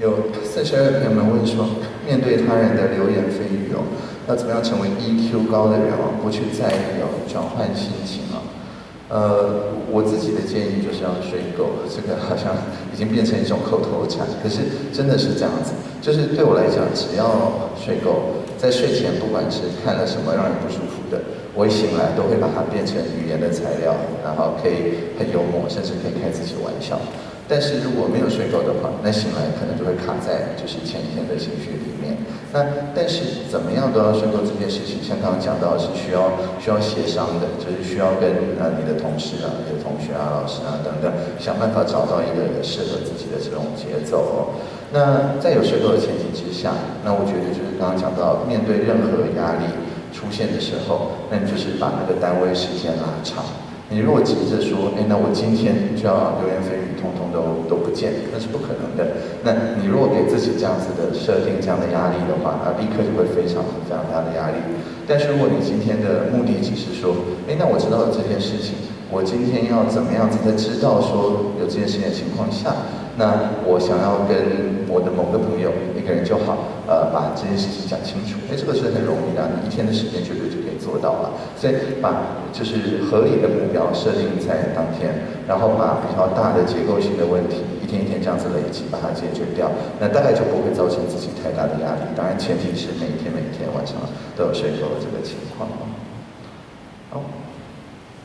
有四十二朋友们问说，面对他人的流言蜚语哦，要怎么样成为 EQ 高的人哦，不去在意哦，转换心情哦？呃，我自己的建议就是要睡够，这个好像已经变成一种口头禅，可是真的是这样子。就是对我来讲，只要睡够，在睡前不管是看了什么让人不舒服的，我一醒来都会把它变成语言的材料，然后可以很幽默，甚至可以开自己玩笑。但是如果没有睡够的话，那醒来可能就会卡在就是前一天的情绪里面。那但是怎么样都要睡够这件事情，像刚刚讲到是需要需要协商的，就是需要跟呃你的同事啊、你的同学啊、老师啊等等，想办法找到一个适合自己的这种节奏哦。那在有睡够的前提之下，那我觉得就是刚刚讲到，面对任何压力出现的时候，那你就是把那个单位时间拉长。你如果急着说，哎，那我今天就要流言蜚语 quand on dort, 见，那是不可能的。那你如果给自己这样子的设定、这样的压力的话，那立刻就会非常非常大的压力。但是如果你今天的目的只是说，哎，那我知道了这件事情，我今天要怎么样子在知道说有这件事情的情况下，那我想要跟我的某个朋友一个人就好，呃，把这件事情讲清楚。哎，这个是很容易的，你一天的时间绝对就可以做到了。所以把就是合理的目标设定在当天，然后把比较大的结构性的问题一天一天这样子累积，把它解决掉，那大概就不会造成自己太大的压力。当然，前提是每天每天晚上都有睡够的这个情况。好。